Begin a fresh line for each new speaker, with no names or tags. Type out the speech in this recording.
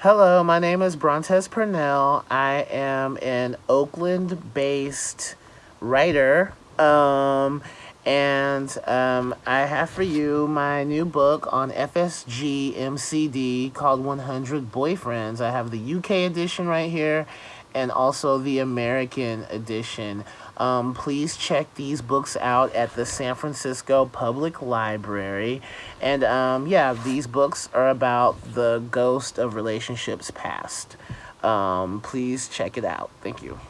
Hello, my name is Brontez Purnell. I am an Oakland-based writer, um, and um, I have for you my new book on FSG MCD called 100 Boyfriends. I have the UK edition right here and also the American edition. Um, please check these books out at the San Francisco Public Library. And um, yeah, these books are about the ghost of relationships past. Um, please check it out. Thank you.